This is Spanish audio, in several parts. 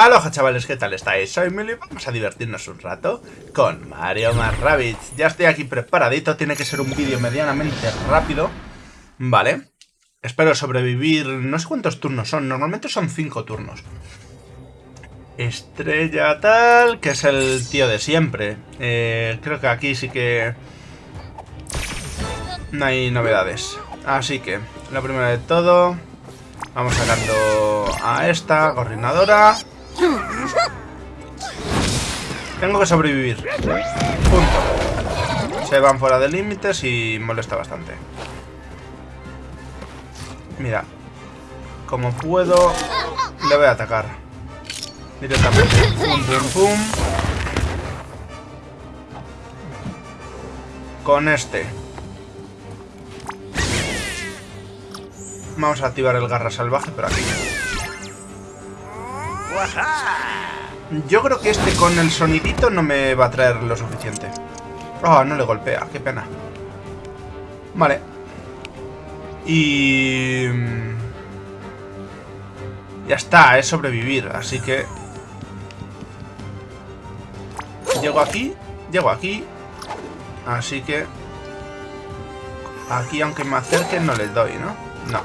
Aloha chavales, ¿qué tal estáis? Soy Mili vamos a divertirnos un rato con Mario más. Ya estoy aquí preparadito, tiene que ser un vídeo medianamente rápido. Vale. Espero sobrevivir, no sé cuántos turnos son, normalmente son 5 turnos. Estrella tal, que es el tío de siempre. Eh, creo que aquí sí que no hay novedades. Así que, lo primero de todo, vamos sacando a esta coordinadora. Tengo que sobrevivir. Punto. Se van fuera de límites y molesta bastante. Mira. Como puedo, le voy a atacar. Directamente. Pum, pum, pum. Con este. Vamos a activar el garra salvaje, pero aquí. Yo creo que este con el sonidito no me va a traer lo suficiente. Oh, no le golpea, qué pena. Vale. Y... Ya está, es sobrevivir, así que... Llego aquí, llego aquí. Así que... Aquí, aunque me acerquen, no les doy, ¿no? No.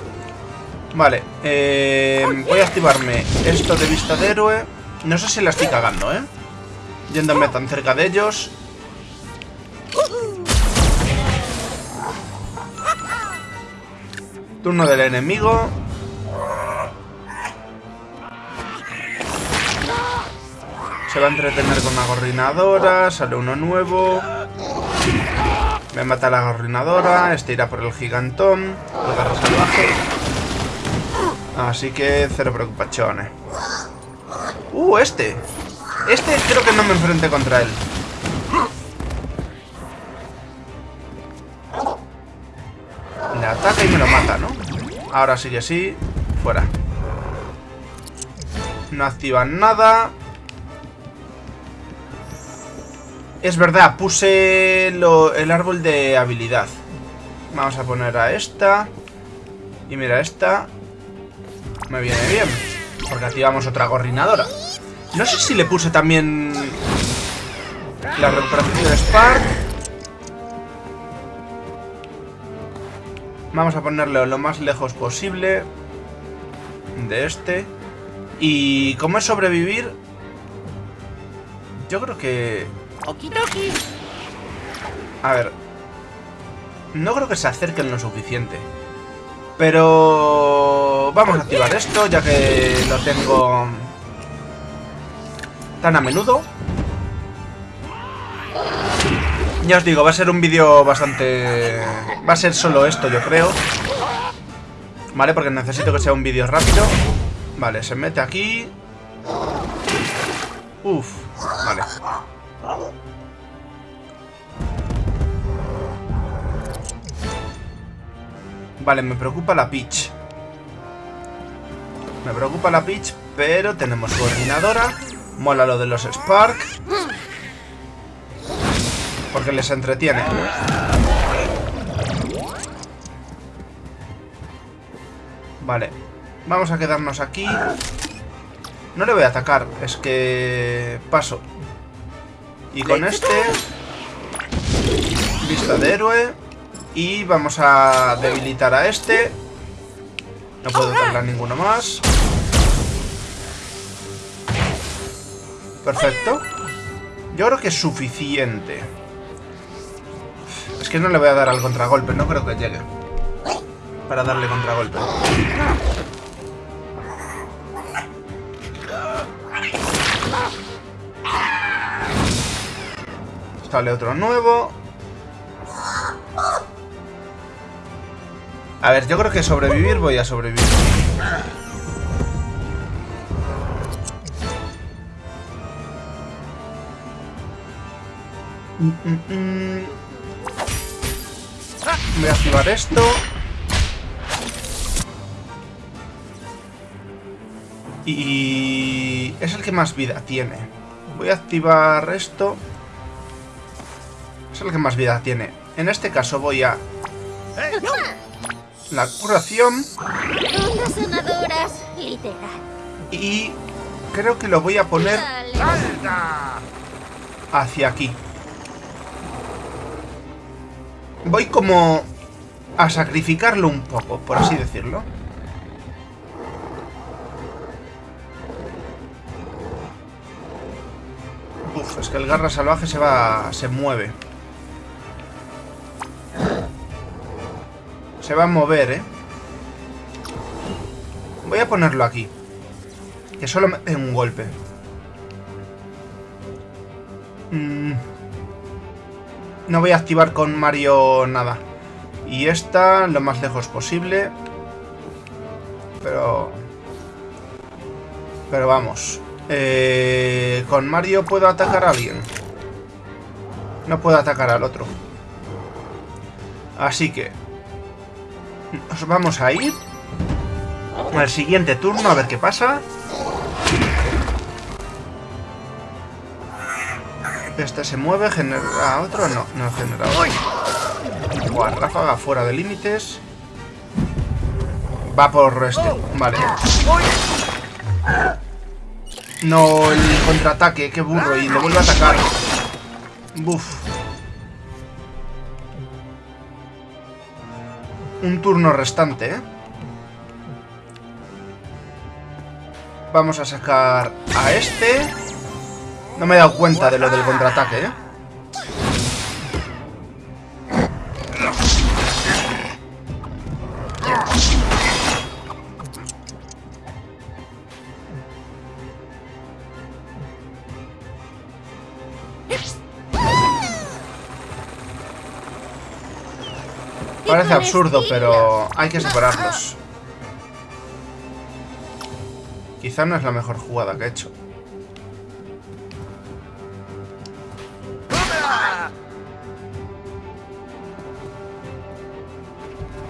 Vale, eh, voy a activarme esto de vista de héroe. No sé si la estoy cagando, ¿eh? Yéndome tan cerca de ellos. Turno del enemigo. Se va a entretener con una gorrinadora. Sale uno nuevo. Me mata la gorrinadora. Este irá por el gigantón. El salvaje. Así que cero preocupaciones. Uh, este. Este creo que no me enfrenté contra él. Le ataca y me lo mata, ¿no? Ahora sí que sí. Fuera. No activan nada. Es verdad, puse el árbol de habilidad. Vamos a poner a esta. Y mira, esta me viene bien. Porque activamos otra gorrinadora. No sé si le puse también la recuperación de Spark. Vamos a ponerle lo más lejos posible de este. Y como es sobrevivir, yo creo que... A ver. No creo que se acerquen lo suficiente. Pero vamos a activar esto, ya que lo tengo tan a menudo. Ya os digo, va a ser un vídeo bastante... Va a ser solo esto, yo creo. Vale, porque necesito que sea un vídeo rápido. Vale, se mete aquí. Uf, vale. Vale, me preocupa la Peach. Me preocupa la Peach, pero tenemos coordinadora. Mola lo de los Spark. Porque les entretiene. Vale. Vamos a quedarnos aquí. No le voy a atacar, es que... Paso. Y con este... Vista de héroe. Y vamos a debilitar a este. No puedo a ninguno más. Perfecto. Yo creo que es suficiente. Es que no le voy a dar al contragolpe, no creo que llegue. Para darle contragolpe. Sale otro nuevo. A ver, yo creo que sobrevivir voy a sobrevivir. Voy a activar esto. Y es el que más vida tiene. Voy a activar esto. Es el que más vida tiene. En este caso voy a la curación. Ondas sonadoras, literal. Y creo que lo voy a poner hacia aquí. Voy como a sacrificarlo un poco, por así decirlo. Uf, es que el garra salvaje se va... se mueve. Se va a mover, ¿eh? Voy a ponerlo aquí. Que solo me dé un golpe. Mm. No voy a activar con Mario nada. Y esta lo más lejos posible. Pero... Pero vamos. Eh, con Mario puedo atacar a alguien. No puedo atacar al otro. Así que... Nos vamos a ir al siguiente turno a ver qué pasa. Este se mueve, genera otro. No, no genera otro. Buah, ráfaga fuera de límites. Va por este. Vale. No, el contraataque, qué burro. Y le vuelve a atacar. Buf. Un turno restante, ¿eh? Vamos a sacar a este. No me he dado cuenta de lo del contraataque, ¿eh? Parece absurdo, pero hay que separarlos. Quizá no es la mejor jugada que he hecho.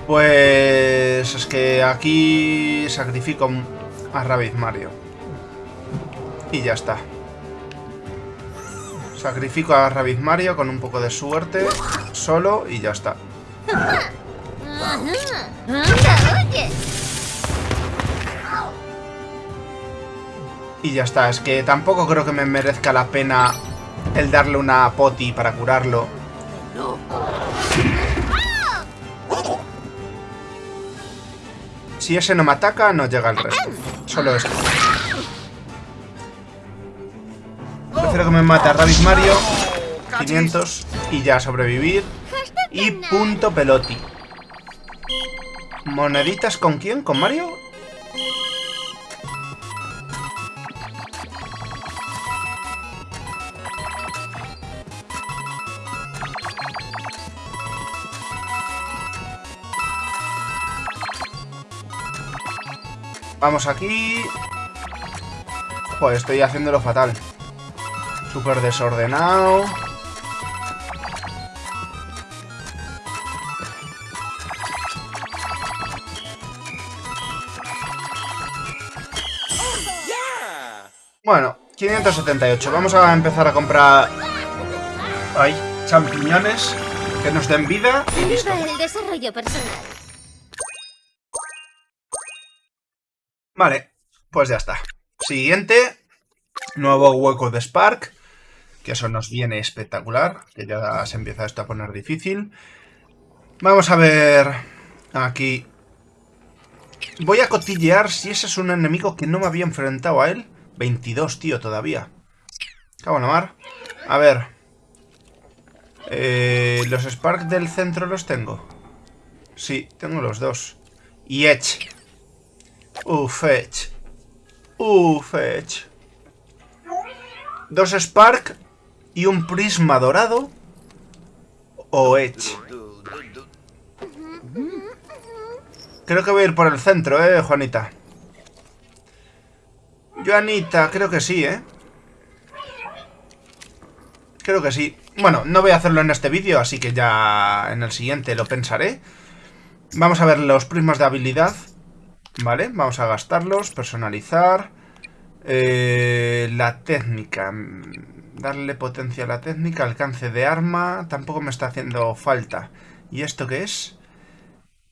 Pues es que aquí sacrifico a Rabbit Mario. Y ya está. Sacrifico a Rabbit Mario con un poco de suerte, solo, y ya está. Y ya está, es que tampoco creo que me merezca la pena el darle una poti para curarlo. Si ese no me ataca, no llega el resto. Solo esto. Prefiero que me mate a Rabbit Mario. 500 y ya sobrevivir. Y punto peloti. ¿Moneditas con quién? ¿Con Mario? Vamos aquí. Joder, estoy haciéndolo fatal. Súper desordenado. Bueno, 578. Vamos a empezar a comprar... Ay, champiñones que nos den vida y listo. Vale, pues ya está. Siguiente. Nuevo hueco de Spark. Que eso nos viene espectacular. Que ya se empieza esto a poner difícil. Vamos a ver... Aquí... Voy a cotillear si ese es un enemigo que no me había enfrentado a él. 22, tío, todavía. Cago en mar. A ver. Eh, ¿Los Spark del centro los tengo? Sí, tengo los dos. Y Edge. Ufech. Ufech. Dos Spark y un prisma dorado. O Edge. Creo que voy a ir por el centro, ¿eh, Juanita? Juanita, creo que sí, ¿eh? Creo que sí. Bueno, no voy a hacerlo en este vídeo, así que ya en el siguiente lo pensaré. Vamos a ver los prismas de habilidad. Vale, vamos a gastarlos, personalizar. Eh, la técnica. Darle potencia a la técnica, alcance de arma. Tampoco me está haciendo falta. ¿Y esto qué es?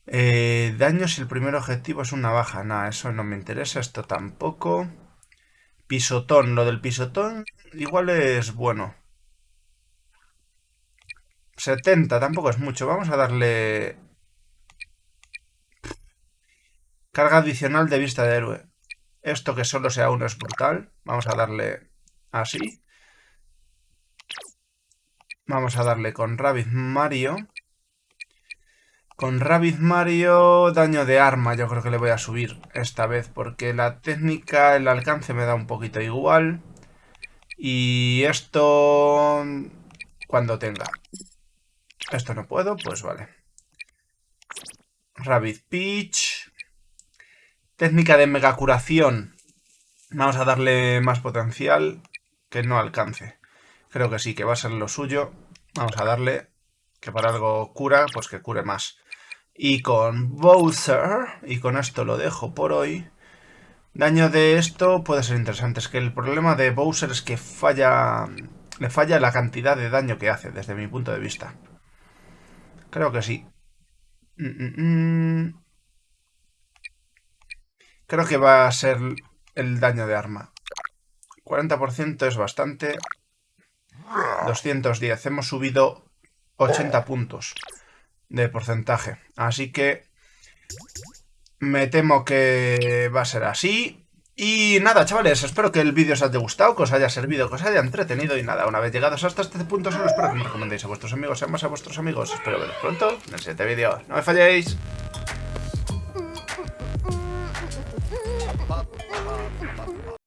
Eh, daño si el primer objetivo es una baja. Nada, eso no me interesa. Esto tampoco. Pisotón. Lo del pisotón igual es bueno. 70, tampoco es mucho. Vamos a darle... Carga adicional de vista de héroe. Esto que solo sea uno es brutal. Vamos a darle así. Vamos a darle con Rabbit Mario. Con Rabbit Mario, daño de arma yo creo que le voy a subir esta vez. Porque la técnica, el alcance me da un poquito igual. Y esto... Cuando tenga. Esto no puedo, pues vale. Rabbit Peach. Técnica de mega curación. Vamos a darle más potencial que no alcance. Creo que sí, que va a ser lo suyo. Vamos a darle que para algo cura, pues que cure más. Y con Bowser, y con esto lo dejo por hoy. Daño de esto puede ser interesante. Es que el problema de Bowser es que falla... Le falla la cantidad de daño que hace, desde mi punto de vista. Creo que sí. Mm, mm, mm. Creo que va a ser el daño de arma. 40% es bastante. 210. Hemos subido 80 puntos de porcentaje. Así que me temo que va a ser así. Y nada, chavales, espero que el vídeo os haya gustado, que os haya servido, que os haya entretenido y nada, una vez llegados hasta este punto solo espero que me recomendéis a vuestros amigos, sean más a vuestros amigos. Espero veros pronto en el siguiente vídeo. ¡No me falléis!